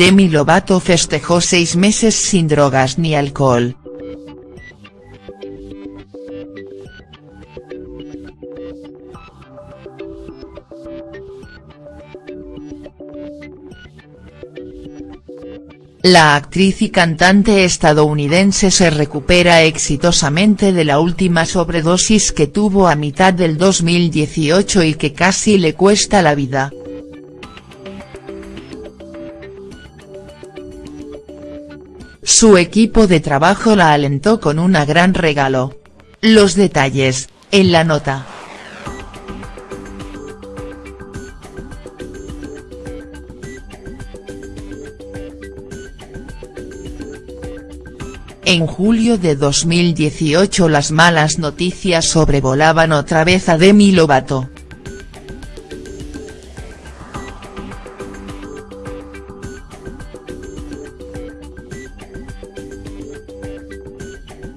Demi Lovato festejó seis meses sin drogas ni alcohol. La actriz y cantante estadounidense se recupera exitosamente de la última sobredosis que tuvo a mitad del 2018 y que casi le cuesta la vida. Su equipo de trabajo la alentó con una gran regalo. Los detalles, en la nota. En julio de 2018 las malas noticias sobrevolaban otra vez a Demi Lovato.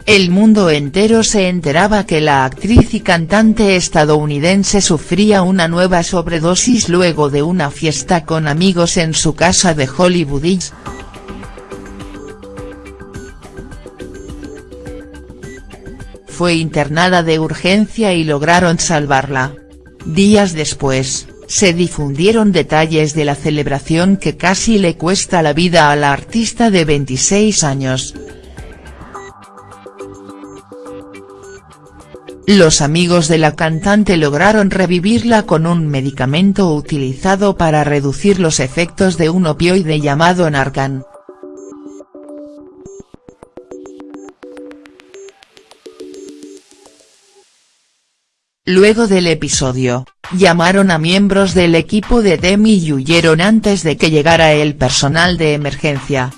El mundo entero se enteraba que la actriz y cantante estadounidense sufría una nueva sobredosis luego de una fiesta con amigos en su casa de Hollywood fue internada de urgencia y lograron salvarla. Días después, se difundieron detalles de la celebración que casi le cuesta la vida a la artista de 26 años. Los amigos de la cantante lograron revivirla con un medicamento utilizado para reducir los efectos de un opioide llamado Narcan. Luego del episodio, llamaron a miembros del equipo de Demi y huyeron antes de que llegara el personal de emergencia.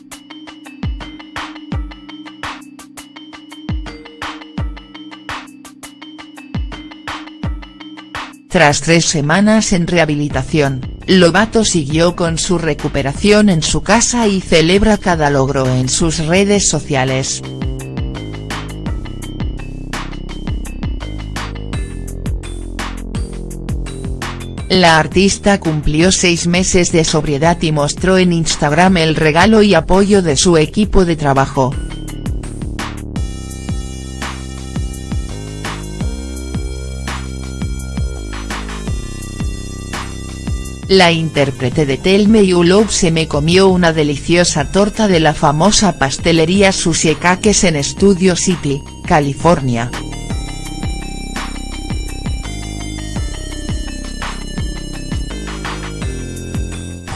Tras tres semanas en rehabilitación, Lovato siguió con su recuperación en su casa y celebra cada logro en sus redes sociales. La artista cumplió seis meses de sobriedad y mostró en Instagram el regalo y apoyo de su equipo de trabajo. La intérprete de Tell Me You Love se me comió una deliciosa torta de la famosa pastelería Susie Cakes en Studio City, California.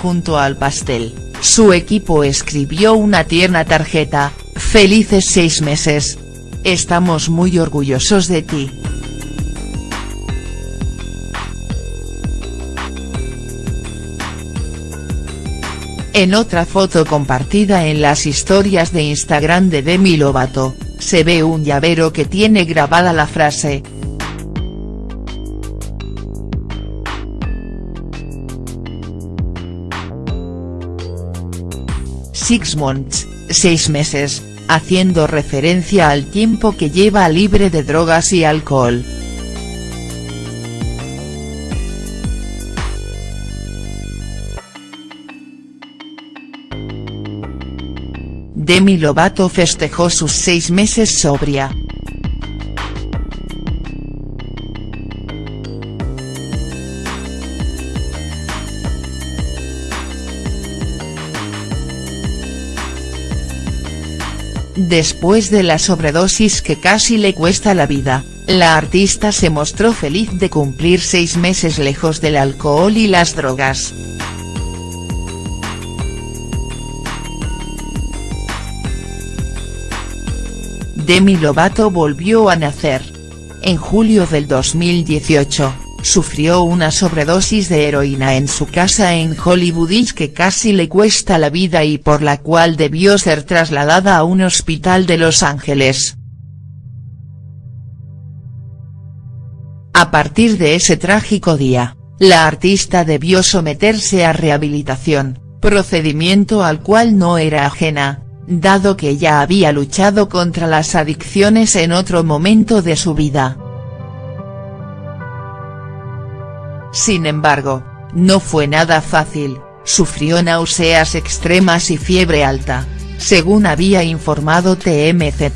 junto al pastel, su equipo escribió una tierna tarjeta, felices seis meses. Estamos muy orgullosos de ti. En otra foto compartida en las historias de Instagram de Demi Lovato, se ve un llavero que tiene grabada la frase, Six months, seis meses, haciendo referencia al tiempo que lleva libre de drogas y alcohol. Demi Lovato festejó sus seis meses sobria. Después de la sobredosis que casi le cuesta la vida, la artista se mostró feliz de cumplir seis meses lejos del alcohol y las drogas. Demi Lovato volvió a nacer. En julio del 2018 sufrió una sobredosis de heroína en su casa en Hollywood que casi le cuesta la vida y por la cual debió ser trasladada a un hospital de Los Ángeles. A partir de ese trágico día, la artista debió someterse a rehabilitación, procedimiento al cual no era ajena, dado que ya había luchado contra las adicciones en otro momento de su vida. Sin embargo, no fue nada fácil, sufrió náuseas extremas y fiebre alta, según había informado TMZ.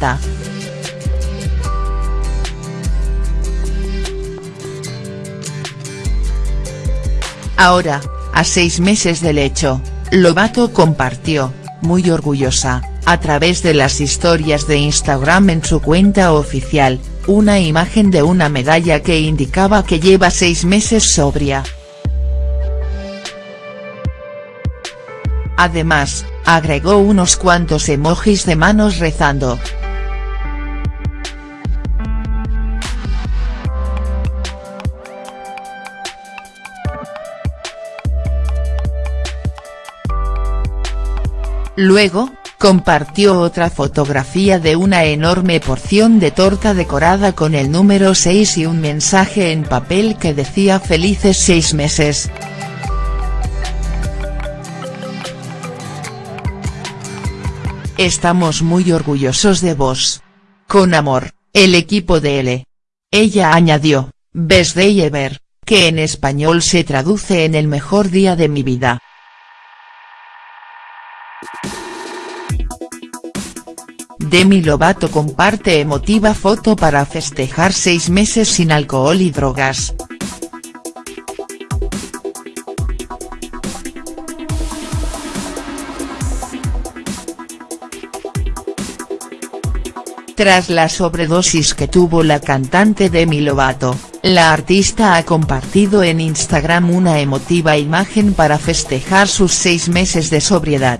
Ahora, a seis meses del hecho, Lobato compartió, muy orgullosa, a través de las historias de Instagram en su cuenta oficial, una imagen de una medalla que indicaba que lleva seis meses sobria. Además, agregó unos cuantos emojis de manos rezando. Luego, compartió otra fotografía de una enorme porción de torta decorada con el número 6 y un mensaje en papel que decía felices seis meses. Estamos muy orgullosos de vos. Con amor, el equipo de L. Ella añadió, Best Day Ever, que en español se traduce en el mejor día de mi vida. Demi Lovato comparte emotiva foto para festejar seis meses sin alcohol y drogas. Tras la sobredosis que tuvo la cantante Demi Lovato, la artista ha compartido en Instagram una emotiva imagen para festejar sus seis meses de sobriedad.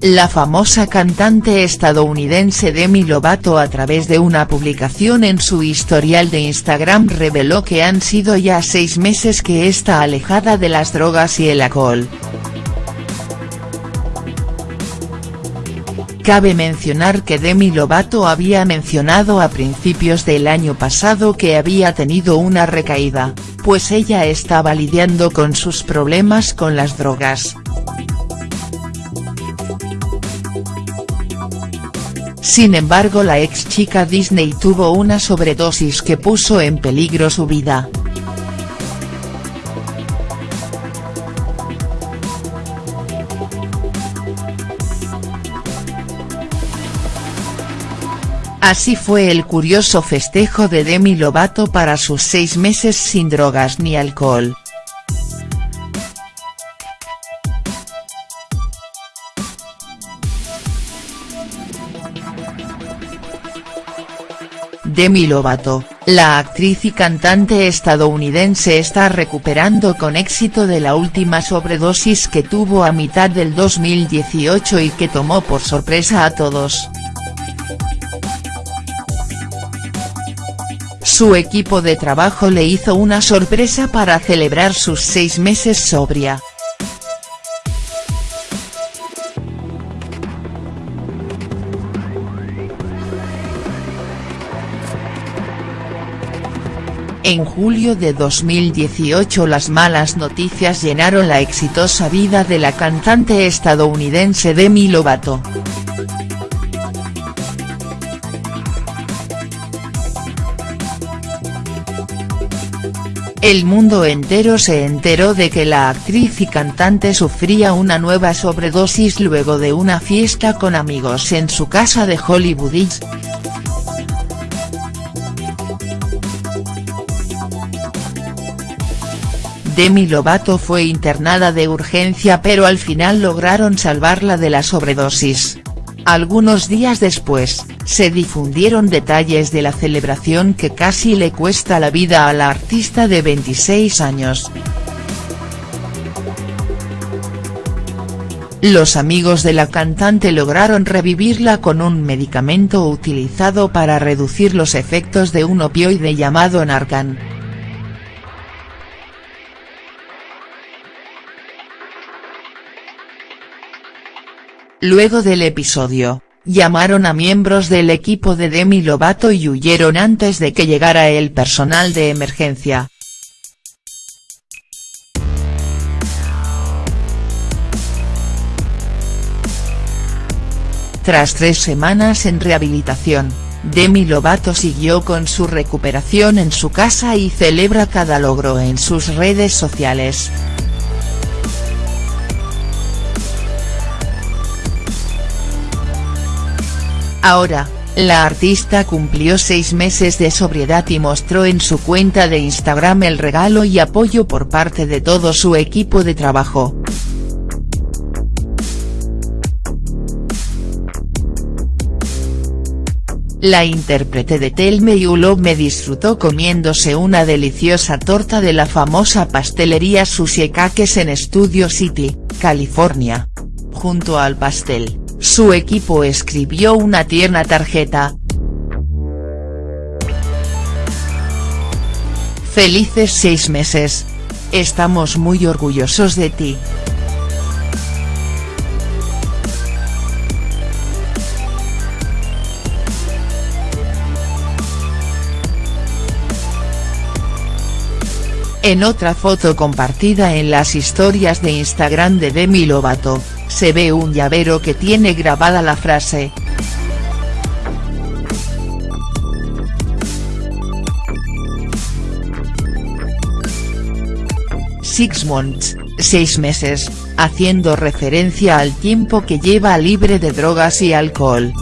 La famosa cantante estadounidense Demi Lovato a través de una publicación en su historial de Instagram reveló que han sido ya seis meses que está alejada de las drogas y el alcohol. Cabe mencionar que Demi Lovato había mencionado a principios del año pasado que había tenido una recaída, pues ella estaba lidiando con sus problemas con las drogas. Sin embargo la ex chica Disney tuvo una sobredosis que puso en peligro su vida. Así fue el curioso festejo de Demi Lovato para sus seis meses sin drogas ni alcohol. Demi Lovato, la actriz y cantante estadounidense está recuperando con éxito de la última sobredosis que tuvo a mitad del 2018 y que tomó por sorpresa a todos. Su equipo de trabajo le hizo una sorpresa para celebrar sus seis meses sobria. En julio de 2018 las malas noticias llenaron la exitosa vida de la cantante estadounidense Demi Lovato. El mundo entero se enteró de que la actriz y cantante sufría una nueva sobredosis luego de una fiesta con amigos en su casa de Hollywood Demi Lovato fue internada de urgencia pero al final lograron salvarla de la sobredosis. Algunos días después, se difundieron detalles de la celebración que casi le cuesta la vida a la artista de 26 años. Los amigos de la cantante lograron revivirla con un medicamento utilizado para reducir los efectos de un opioide llamado Narcan. Luego del episodio, llamaron a miembros del equipo de Demi Lovato y huyeron antes de que llegara el personal de emergencia. Tras tres semanas en rehabilitación, Demi Lovato siguió con su recuperación en su casa y celebra cada logro en sus redes sociales. Ahora, la artista cumplió seis meses de sobriedad y mostró en su cuenta de Instagram el regalo y apoyo por parte de todo su equipo de trabajo. La intérprete de Tell Me You Love Me disfrutó comiéndose una deliciosa torta de la famosa pastelería Sushi Cakes en Studio City, California. Junto al pastel su equipo escribió una tierna tarjeta. Felices seis meses. Estamos muy orgullosos de ti. En otra foto compartida en las historias de Instagram de Demi Lovato, se ve un llavero que tiene grabada la frase. Six months, seis meses, haciendo referencia al tiempo que lleva libre de drogas y alcohol.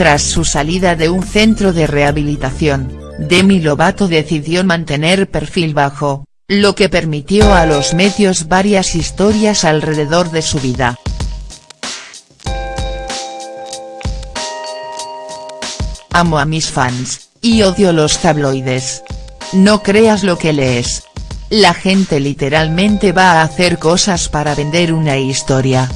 Tras su salida de un centro de rehabilitación, Demi Lovato decidió mantener perfil bajo, lo que permitió a los medios varias historias alrededor de su vida. Amo a mis fans, y odio los tabloides. No creas lo que lees. La gente literalmente va a hacer cosas para vender una historia.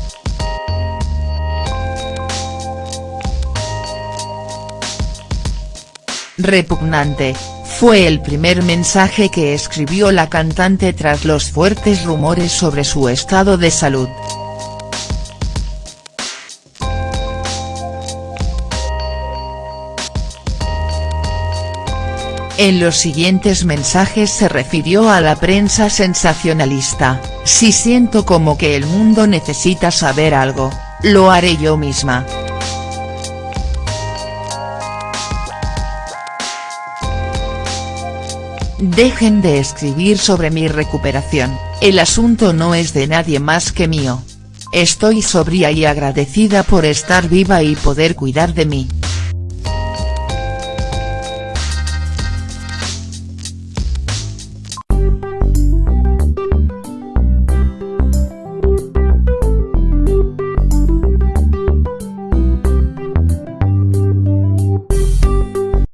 Repugnante, fue el primer mensaje que escribió la cantante tras los fuertes rumores sobre su estado de salud. En los siguientes mensajes se refirió a la prensa sensacionalista, si siento como que el mundo necesita saber algo, lo haré yo misma. Dejen de escribir sobre mi recuperación, el asunto no es de nadie más que mío. Estoy sobria y agradecida por estar viva y poder cuidar de mí.